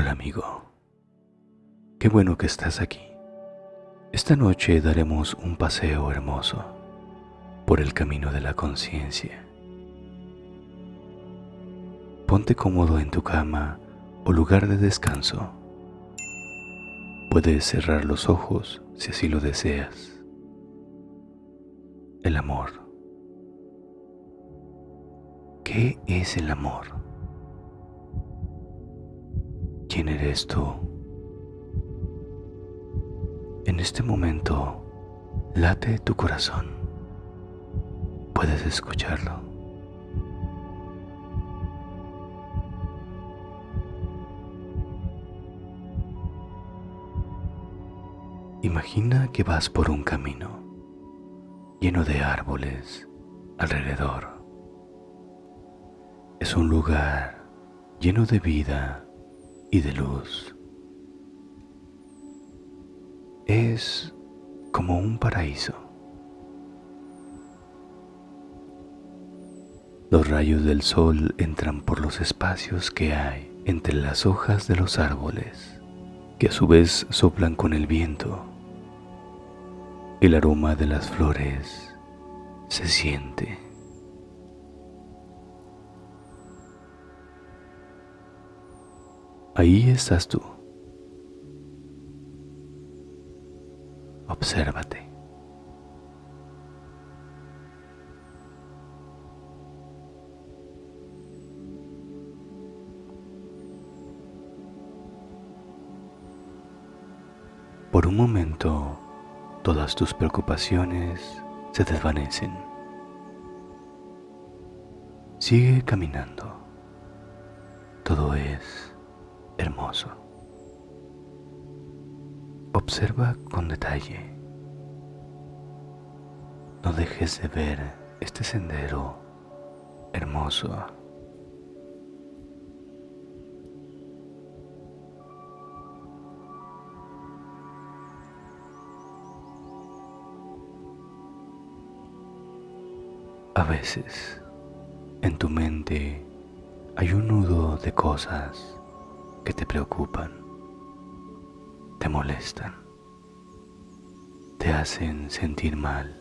Hola amigo, qué bueno que estás aquí. Esta noche daremos un paseo hermoso por el camino de la conciencia. Ponte cómodo en tu cama o lugar de descanso. Puedes cerrar los ojos si así lo deseas. El amor. ¿Qué es el amor? ¿Quién eres tú? En este momento late tu corazón. Puedes escucharlo. Imagina que vas por un camino lleno de árboles alrededor. Es un lugar lleno de vida y de luz. Es como un paraíso. Los rayos del sol entran por los espacios que hay entre las hojas de los árboles, que a su vez soplan con el viento. El aroma de las flores se siente. Ahí estás tú. Obsérvate. Por un momento, todas tus preocupaciones se desvanecen. Sigue caminando. Todo es Observa con detalle. No dejes de ver este sendero hermoso. A veces en tu mente hay un nudo de cosas que te preocupan, te molestan, te hacen sentir mal.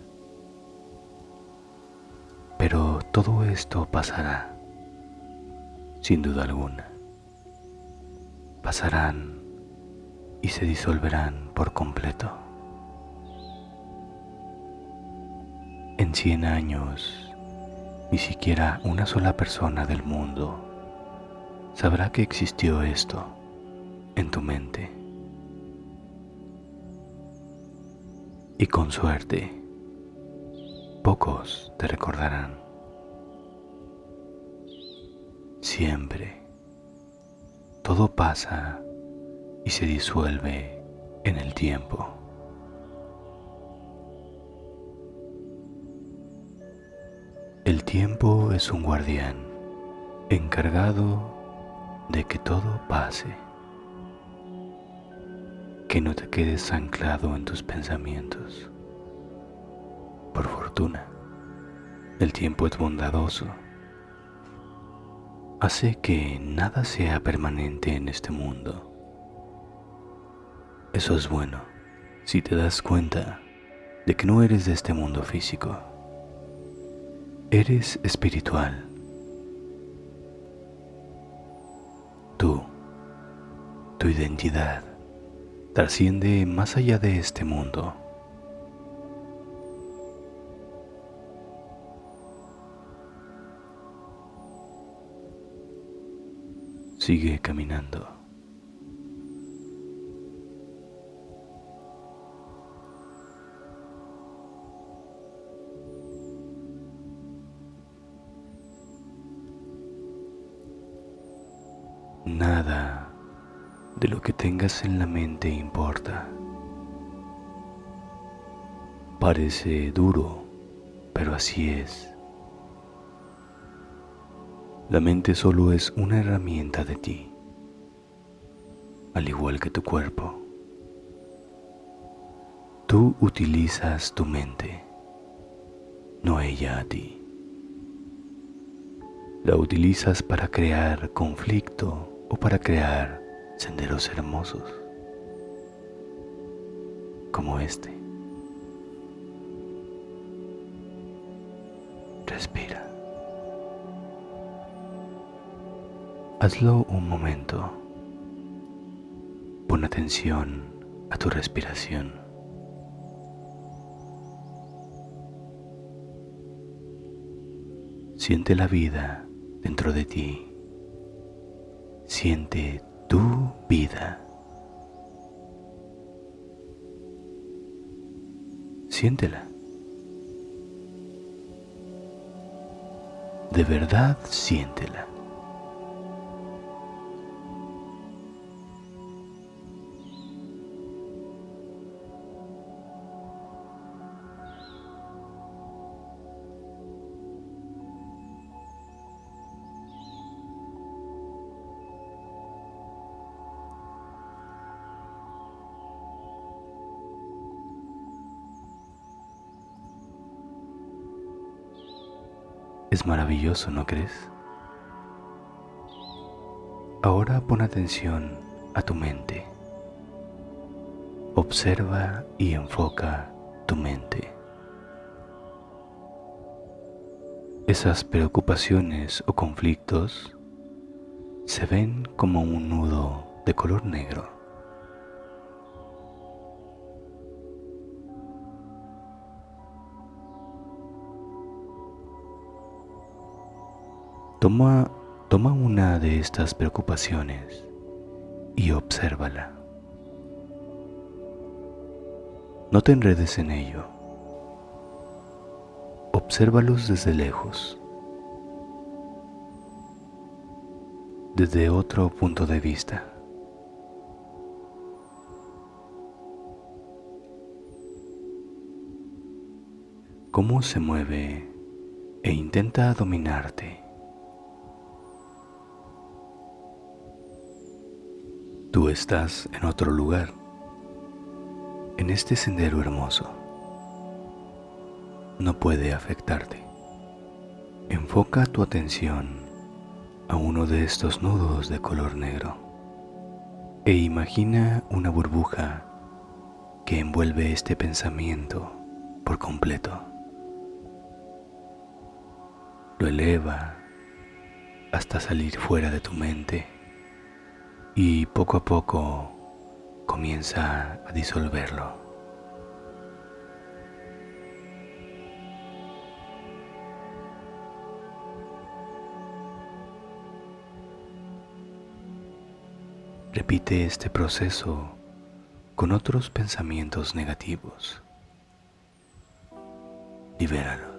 Pero todo esto pasará, sin duda alguna. Pasarán y se disolverán por completo. En cien años, ni siquiera una sola persona del mundo sabrá que existió esto en tu mente. Y con suerte, pocos te recordarán. Siempre, todo pasa y se disuelve en el tiempo. El tiempo es un guardián encargado de que todo pase, que no te quedes anclado en tus pensamientos. Por fortuna, el tiempo es bondadoso, hace que nada sea permanente en este mundo. Eso es bueno si te das cuenta de que no eres de este mundo físico, eres espiritual tu identidad, trasciende más allá de este mundo. Sigue caminando. Nada de lo que tengas en la mente importa. Parece duro, pero así es. La mente solo es una herramienta de ti, al igual que tu cuerpo. Tú utilizas tu mente, no ella a ti. La utilizas para crear conflicto o para crear senderos hermosos como este. Respira. Hazlo un momento. Pon atención a tu respiración. Siente la vida dentro de ti. Siente tu vida. Siéntela. De verdad siéntela. Es maravilloso, ¿no crees? Ahora pon atención a tu mente. Observa y enfoca tu mente. Esas preocupaciones o conflictos se ven como un nudo de color negro. Toma, toma una de estas preocupaciones y obsérvala. No te enredes en ello. Obsérvalos desde lejos, desde otro punto de vista. Cómo se mueve e intenta dominarte. Tú estás en otro lugar, en este sendero hermoso. No puede afectarte. Enfoca tu atención a uno de estos nudos de color negro e imagina una burbuja que envuelve este pensamiento por completo. Lo eleva hasta salir fuera de tu mente y poco a poco comienza a disolverlo. Repite este proceso con otros pensamientos negativos. Libéralo.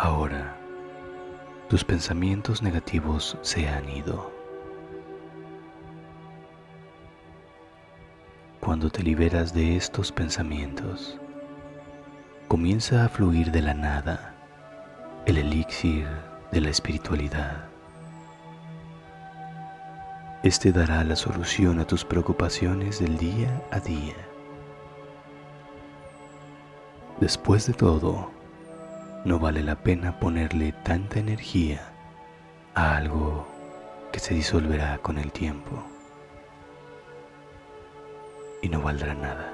Ahora, tus pensamientos negativos se han ido. Cuando te liberas de estos pensamientos, comienza a fluir de la nada el elixir de la espiritualidad. Este dará la solución a tus preocupaciones del día a día. Después de todo, no vale la pena ponerle tanta energía a algo que se disolverá con el tiempo y no valdrá nada.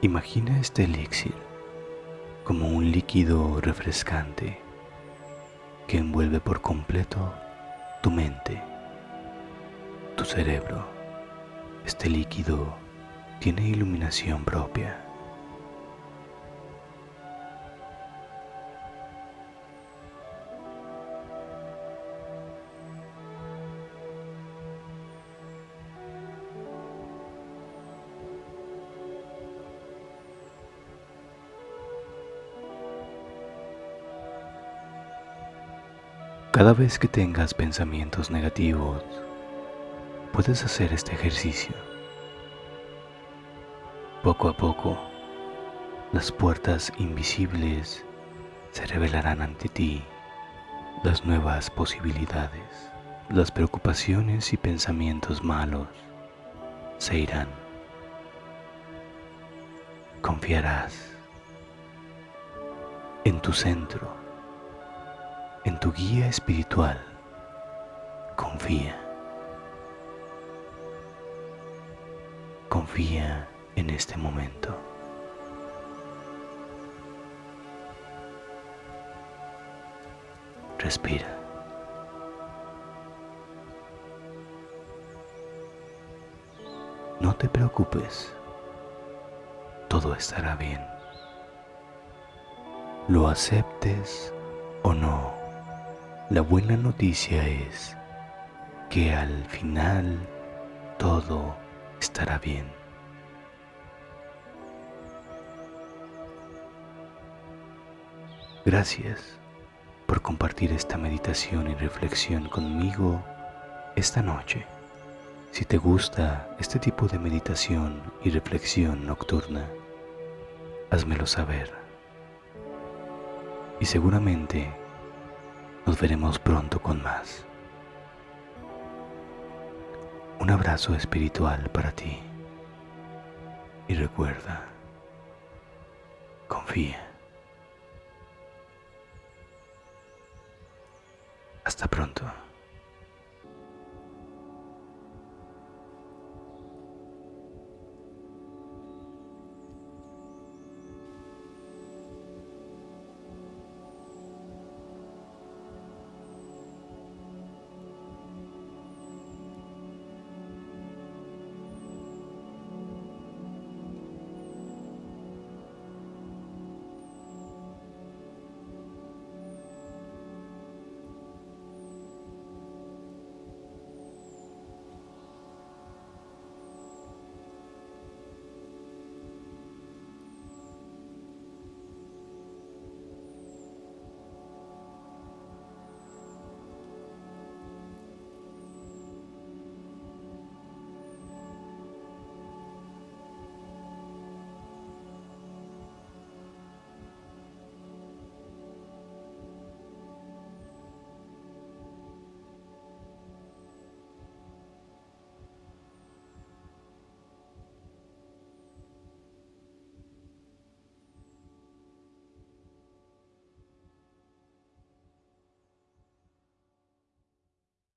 Imagina este elixir como un líquido refrescante que envuelve por completo tu mente, tu cerebro. Este líquido tiene iluminación propia. Cada vez que tengas pensamientos negativos, puedes hacer este ejercicio. Poco a poco, las puertas invisibles se revelarán ante ti, las nuevas posibilidades, las preocupaciones y pensamientos malos se irán. Confiarás en tu centro en tu guía espiritual. Confía. Confía en este momento. Respira. No te preocupes. Todo estará bien. Lo aceptes o no. La buena noticia es que al final todo estará bien. Gracias por compartir esta meditación y reflexión conmigo esta noche. Si te gusta este tipo de meditación y reflexión nocturna, házmelo saber. Y seguramente nos veremos pronto con más. Un abrazo espiritual para ti. Y recuerda, confía. Hasta pronto.